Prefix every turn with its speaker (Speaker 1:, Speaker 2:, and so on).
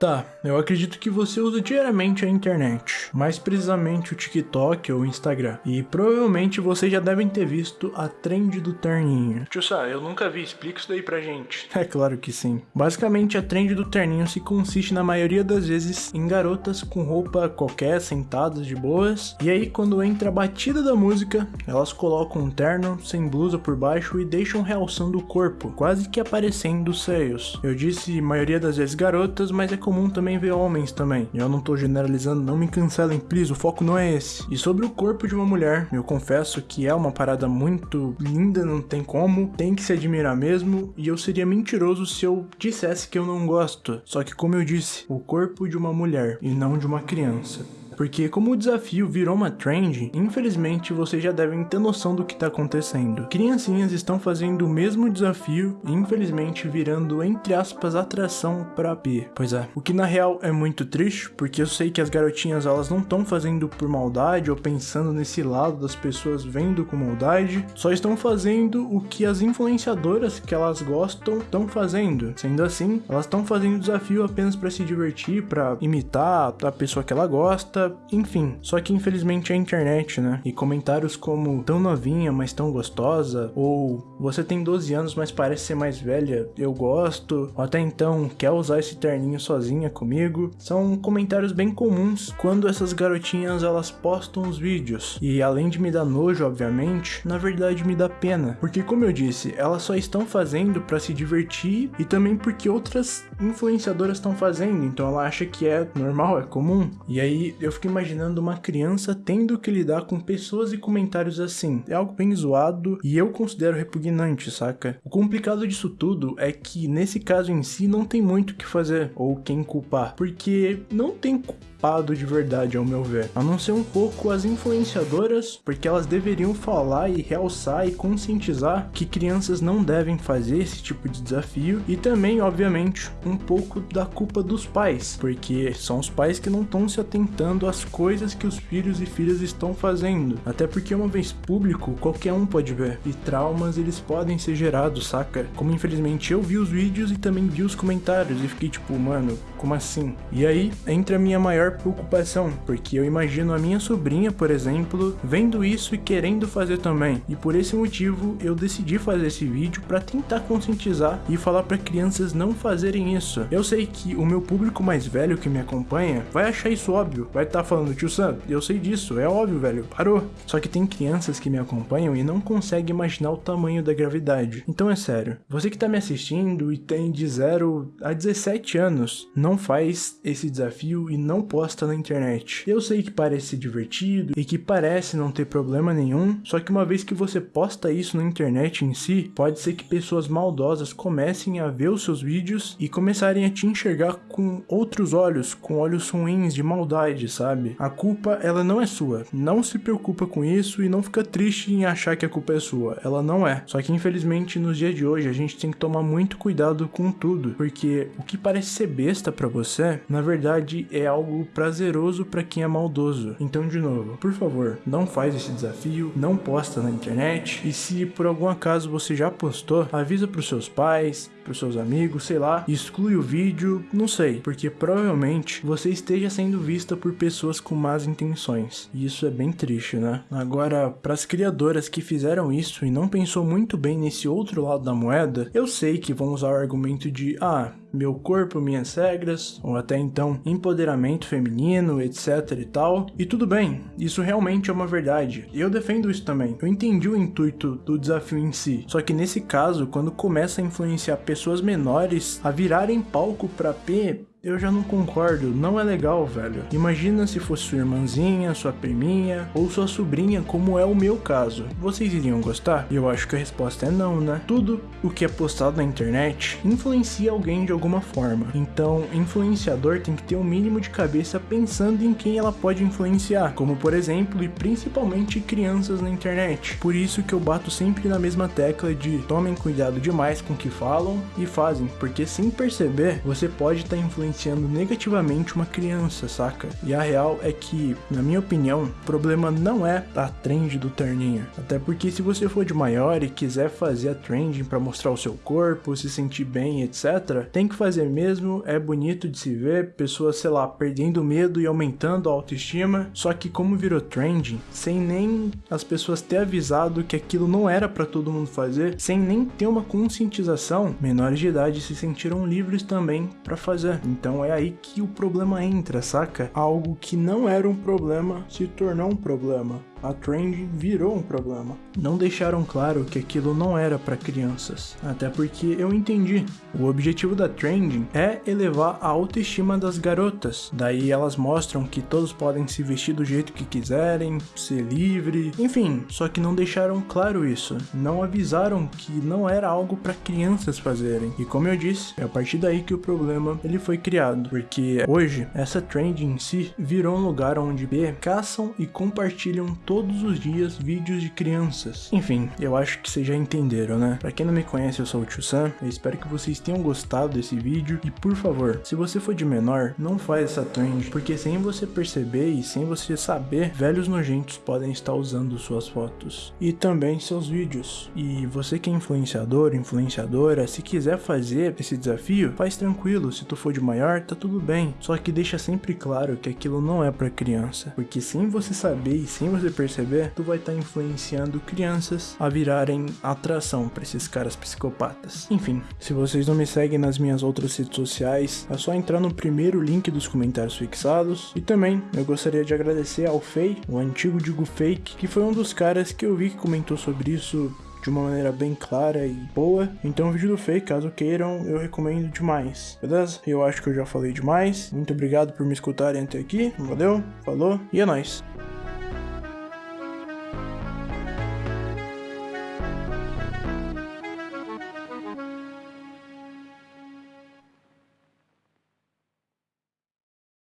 Speaker 1: Tá, eu acredito que você usa diariamente a internet, mais precisamente o TikTok ou o Instagram. E provavelmente vocês já devem ter visto a trend do terninho. Tio Sá, eu nunca vi, explica isso daí pra gente. É claro que sim. Basicamente a trend do terninho se consiste na maioria das vezes em garotas com roupa qualquer, sentadas de boas. E aí quando entra a batida da música, elas colocam um terno sem blusa por baixo e deixam realçando o corpo, quase que aparecendo os seios. Eu disse maioria das vezes garotas, mas é comum também ver homens também. Eu não tô generalizando, não me cancelem, please, o foco não é esse. E sobre o corpo de uma mulher, eu confesso que é uma parada muito linda, não tem como, tem que se admirar mesmo, e eu seria mentiroso se eu dissesse que eu não gosto. Só que como eu disse, o corpo de uma mulher e não de uma criança porque como o desafio virou uma trend, infelizmente vocês já devem ter noção do que está acontecendo. Criancinhas estão fazendo o mesmo desafio e infelizmente virando, entre aspas, atração para P. Pois é, o que na real é muito triste, porque eu sei que as garotinhas elas não estão fazendo por maldade ou pensando nesse lado das pessoas vendo com maldade, só estão fazendo o que as influenciadoras que elas gostam estão fazendo. Sendo assim, elas estão fazendo o desafio apenas para se divertir, para imitar a pessoa que ela gosta, enfim. Só que infelizmente é a internet, né? E comentários como tão novinha, mas tão gostosa, ou você tem 12 anos, mas parece ser mais velha, eu gosto, ou até então quer usar esse terninho sozinha comigo, são comentários bem comuns quando essas garotinhas elas postam os vídeos. E além de me dar nojo, obviamente, na verdade me dá pena, porque como eu disse, elas só estão fazendo para se divertir e também porque outras influenciadoras estão fazendo, então ela acha que é normal, é comum. E aí eu fico imaginando uma criança tendo que lidar com pessoas e comentários assim. É algo bem zoado e eu considero repugnante, saca? O complicado disso tudo é que nesse caso em si não tem muito o que fazer ou quem culpar, porque não tem de verdade, ao meu ver. A não ser um pouco as influenciadoras, porque elas deveriam falar e realçar e conscientizar que crianças não devem fazer esse tipo de desafio. E também, obviamente, um pouco da culpa dos pais, porque são os pais que não estão se atentando às coisas que os filhos e filhas estão fazendo. Até porque uma vez público, qualquer um pode ver. E traumas eles podem ser gerados, saca? Como infelizmente eu vi os vídeos e também vi os comentários e fiquei tipo, mano, como assim? E aí entra a minha maior preocupação, porque eu imagino a minha sobrinha, por exemplo, vendo isso e querendo fazer também. E por esse motivo eu decidi fazer esse vídeo para tentar conscientizar e falar para crianças não fazerem isso. Eu sei que o meu público mais velho que me acompanha vai achar isso óbvio, vai estar tá falando, tio Sam, eu sei disso, é óbvio, velho, parou. Só que tem crianças que me acompanham e não conseguem imaginar o tamanho da gravidade. Então é sério, você que tá me assistindo e tem de 0 a 17 anos, não faz esse desafio e não pode posta na internet. Eu sei que parece divertido e que parece não ter problema nenhum, só que uma vez que você posta isso na internet em si, pode ser que pessoas maldosas comecem a ver os seus vídeos e começarem a te enxergar com outros olhos, com olhos ruins de maldade, sabe? A culpa, ela não é sua. Não se preocupa com isso e não fica triste em achar que a culpa é sua. Ela não é. Só que infelizmente nos dias de hoje a gente tem que tomar muito cuidado com tudo, porque o que parece ser besta para você, na verdade é algo prazeroso para quem é maldoso. Então, de novo, por favor, não faz esse desafio, não posta na internet e se por algum acaso você já postou, avisa para os seus pais, seus amigos, sei lá, exclui o vídeo, não sei, porque provavelmente você esteja sendo vista por pessoas com más intenções. E isso é bem triste, né? Agora, para as criadoras que fizeram isso e não pensou muito bem nesse outro lado da moeda, eu sei que vão usar o argumento de ah, meu corpo, minhas regras, ou até então empoderamento feminino, etc e tal. E tudo bem, isso realmente é uma verdade. Eu defendo isso também. Eu entendi o intuito do desafio em si. Só que nesse caso, quando começa a influenciar pessoas menores a virarem palco para P, eu já não concordo, não é legal, velho. Imagina se fosse sua irmãzinha, sua priminha ou sua sobrinha, como é o meu caso. Vocês iriam gostar? Eu acho que a resposta é não, né? Tudo o que é postado na internet influencia alguém de alguma forma. Então, influenciador tem que ter um mínimo de cabeça pensando em quem ela pode influenciar, como por exemplo e principalmente crianças na internet. Por isso que eu bato sempre na mesma tecla de tomem cuidado demais com o que falam e fazem, porque sem perceber, você pode estar tá influenciando influenciando negativamente uma criança, saca? E a real é que, na minha opinião, o problema não é a trend do terninho. Até porque se você for de maior e quiser fazer a trending para mostrar o seu corpo, se sentir bem, etc, tem que fazer mesmo, é bonito de se ver, pessoas, sei lá, perdendo medo e aumentando a autoestima, só que como virou trending, sem nem as pessoas ter avisado que aquilo não era para todo mundo fazer, sem nem ter uma conscientização, menores de idade se sentiram livres também para fazer. Então é aí que o problema entra, saca? Algo que não era um problema se tornou um problema a trend virou um problema. Não deixaram claro que aquilo não era para crianças, até porque eu entendi. O objetivo da trending é elevar a autoestima das garotas. Daí elas mostram que todos podem se vestir do jeito que quiserem, ser livre, enfim, só que não deixaram claro isso. Não avisaram que não era algo para crianças fazerem. E como eu disse, é a partir daí que o problema ele foi criado, porque hoje essa trend em si virou um lugar onde B caçam e compartilham todos os dias vídeos de crianças. Enfim, eu acho que vocês já entenderam, né? Pra quem não me conhece, eu sou o Tio Sam, eu espero que vocês tenham gostado desse vídeo e por favor, se você for de menor, não faz essa trend, porque sem você perceber e sem você saber, velhos nojentos podem estar usando suas fotos e também seus vídeos. E você que é influenciador, influenciadora, se quiser fazer esse desafio, faz tranquilo, se tu for de maior, tá tudo bem. Só que deixa sempre claro que aquilo não é para criança, porque sem você saber e sem você perceber, tu vai estar tá influenciando crianças a virarem atração para esses caras psicopatas. Enfim, se vocês não me seguem nas minhas outras redes sociais, é só entrar no primeiro link dos comentários fixados. E também eu gostaria de agradecer ao Fei, o antigo Digo Fake, que foi um dos caras que eu vi que comentou sobre isso de uma maneira bem clara e boa. Então o vídeo do Fei, caso queiram, eu recomendo demais. Beleza? Eu acho que eu já falei demais. Muito obrigado por me escutarem até aqui. Valeu, falou e é nóis.